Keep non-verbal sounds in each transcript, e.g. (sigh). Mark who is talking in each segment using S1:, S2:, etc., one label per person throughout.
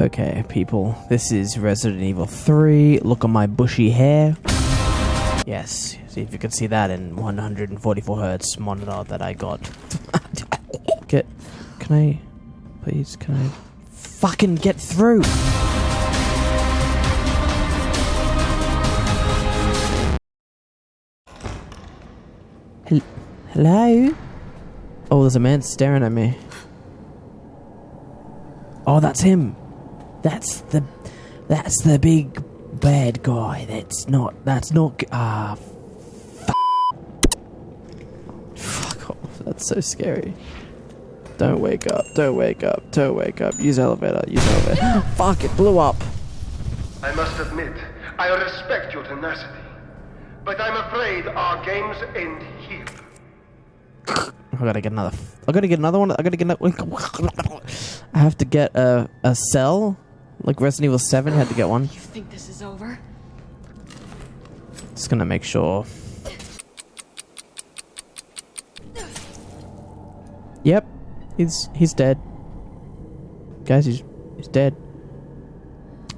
S1: Okay, people, this is Resident Evil 3. Look at my bushy hair. Yes, see if you can see that in 144 hertz monitor that I got. (laughs) get, can I, please, can I fucking get through? Hel- Hello? Oh, there's a man staring at me. Oh, that's him. That's the that's the big bad guy. That's not that's not ah f- fuck off. That's so scary. Don't wake up. Don't wake up. Don't wake up. Use elevator. Use elevator. (gasps) fuck it blew up.
S2: I must admit, I respect your tenacity. But I'm afraid our games end here. (sighs)
S1: I gotta get another. I gotta get another one. I gotta get another. I have to get a a cell, like Resident Evil Seven had to get one.
S3: You think this is over?
S1: Just gonna make sure. Yep, he's he's dead. Guys, he's he's dead.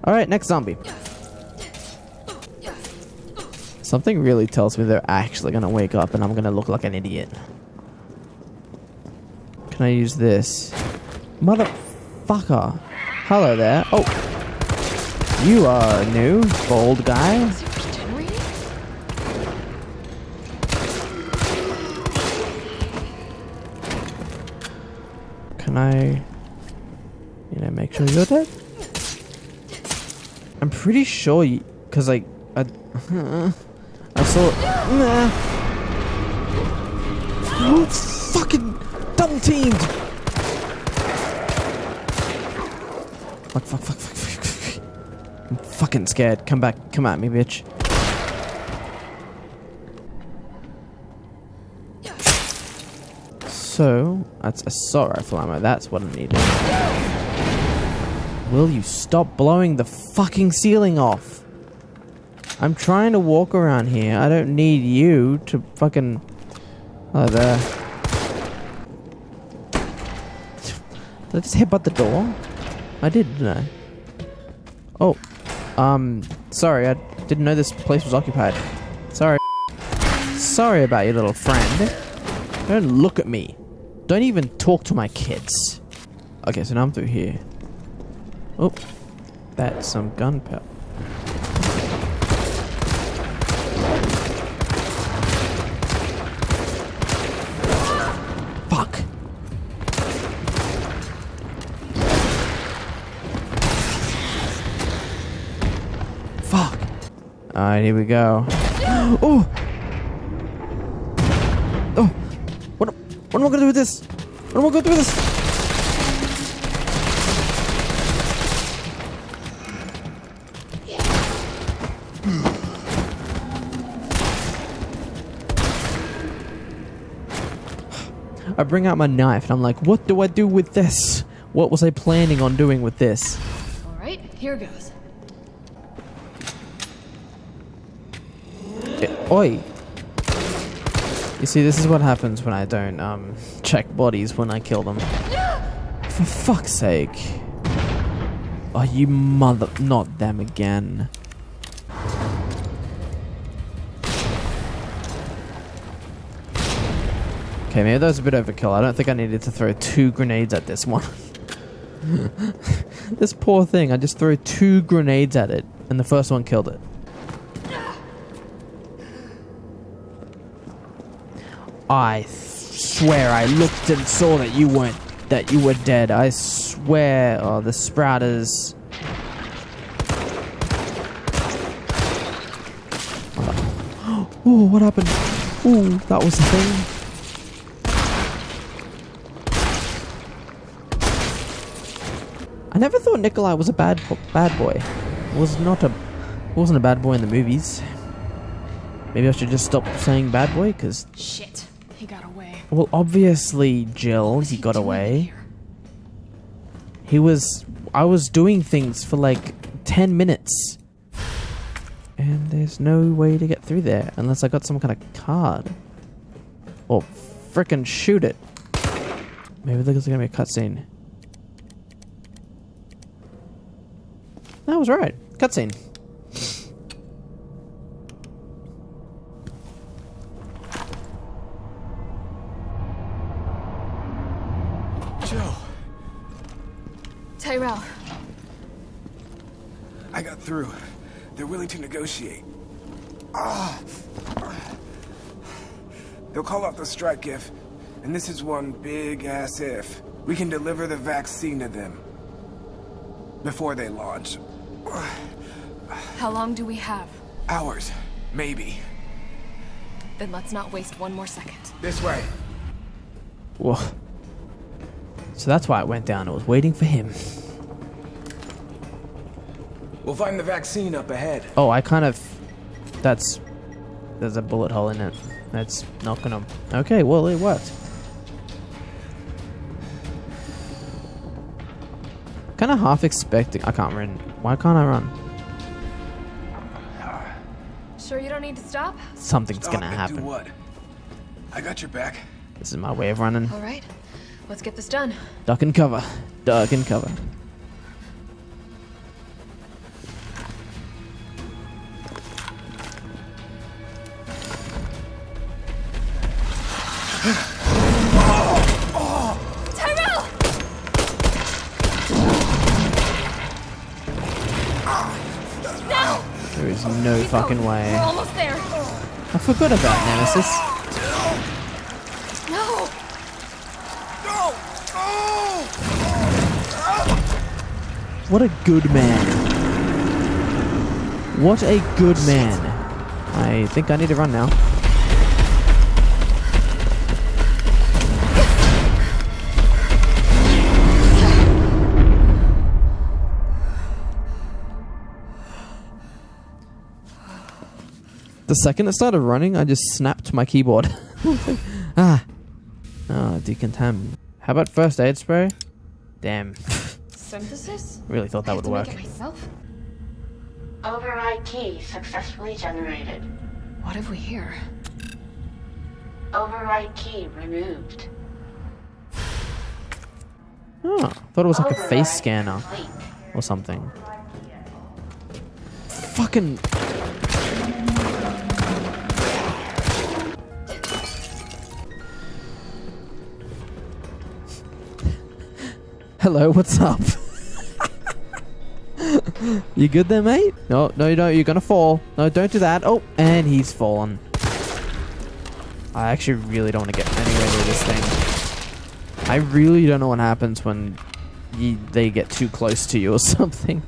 S1: All right, next zombie. Something really tells me they're actually gonna wake up, and I'm gonna look like an idiot. Can I use this? Motherfucker! Hello there. Oh, you are a new, bold guy. Can I, you know, make sure you're dead? I'm pretty sure you, cause like, I, (laughs) I saw, nah. Oh, fucking double teamed. Fuck, fuck, fuck, fuck, fuck. I'm fucking scared. Come back, come at me, bitch. So, that's assault rifle ammo. That's what I need. Will you stop blowing the fucking ceiling off? I'm trying to walk around here. I don't need you to fucking... Oh, there. Did I just headbutt the door? I did, didn't I? Oh. Um, sorry. I didn't know this place was occupied. Sorry. Sorry about your little friend. Don't look at me. Don't even talk to my kids. Okay, so now I'm through here. Oh, that's some gunpowder. Alright, here we go. (gasps) Oh! Oh! What, what am I gonna do with this? What am I gonna do with this? (sighs) I bring out my knife and I'm like, what do I do with this? What was I planning on doing with this?
S3: All right, here goes.
S1: Oi! You see, this is what happens when I don't um, check bodies when I kill them. (gasps) For fuck's sake. Oh, you mother. Not them again. Okay, maybe that was a bit overkill. I don't think I needed to throw two grenades at this one. (laughs) this poor thing, I just threw two grenades at it, and the first one killed it. I swear I looked and saw that you weren't that you were dead. I swear. Oh, the sprouters. (gasps) Oh, what happened? Oh, that was the thing. I never thought Nikolai was a bad bad boy. Was not a wasn't a bad boy in the movies. Maybe I should just stop saying bad boy because
S3: Shit, he got away.
S1: well, obviously, Jill, he got away. He was. I was doing things for like 10 minutes. And there's no way to get through there unless I got some kind of card. Or frickin' shoot it. Maybe there's gonna be a cutscene. That was right. Cutscene.
S3: Tyrell,
S4: I got through. They're willing to negotiate. Ah. They'll call off the strike if, and this is one big ass if, we can deliver the vaccine to them before they launch.
S3: how long do we have?
S4: Hours, maybe.
S3: Then let's not waste one more second.
S4: This way.
S1: Whoa. So that's why it went down. It was waiting for him.
S4: We'll find the vaccine up ahead.
S1: Oh, I kind of. That's. There's a bullet hole in it. That's not gonna. Okay, well, it worked. Kind of half expecting. I can't run. Why can't I run?
S3: Sure you don't need to stop?
S1: Something's
S4: Stop
S1: gonna happen.
S4: What? I got your back.
S1: This is my way of running.
S3: All right, let's get this done.
S1: Duck and cover. Duck and cover. There is no fucking
S3: We're
S1: way.
S3: almost there.
S1: I forgot about Nemesis.
S3: No. No. No!
S1: What a good man. What a good man. I think I need to run now. The second it started running, I just snapped my keyboard. (laughs) ah. Oh, decontam. How about first aid spray? Damn.
S3: Synthesis?
S1: really thought that
S3: I
S1: would work.
S3: to make myself?
S5: Override key successfully generated.
S3: What have we here?
S5: Override key removed.
S1: Oh, thought it was like a face scanner
S5: complete.
S1: or something. Fucking. Hello, what's up? you good there, mate? No, no, you don't. You're gonna fall. No, don't do that. Oh, and he's fallen. I actually really don't want to get anywhere near this thing. I really don't know what happens when you, they get too close to you or (laughs) something.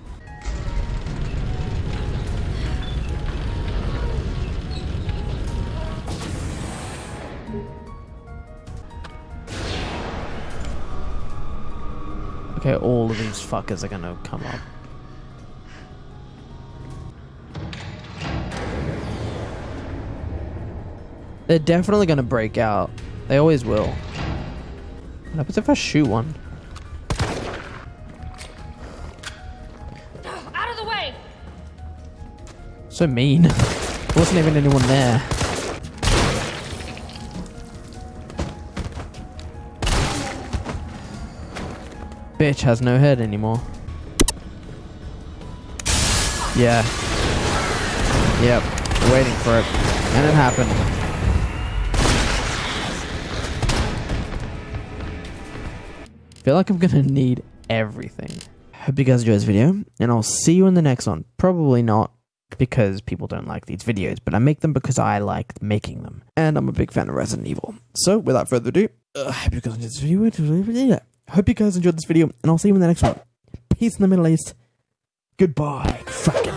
S1: Okay, all of these fuckers are gonna come up. They're definitely gonna break out. They always will. What happens if I shoot one?
S3: Out of the way!
S1: So mean. There (laughs) wasn't even anyone there. Bitch has no head anymore. Yeah. Yep. Waiting for it. And it happened. feel like I'm gonna need everything. Hope you guys enjoyed this video, and I'll see you in the next one. Probably not because people don't like these videos, but I make them because I like making them. And I'm a big fan of Resident Evil. So, without further ado, uh, hope you guys enjoyed this video. Hope you guys enjoyed this video, and I'll see you in the next one. Peace in the Middle East. Goodbye. Fucking.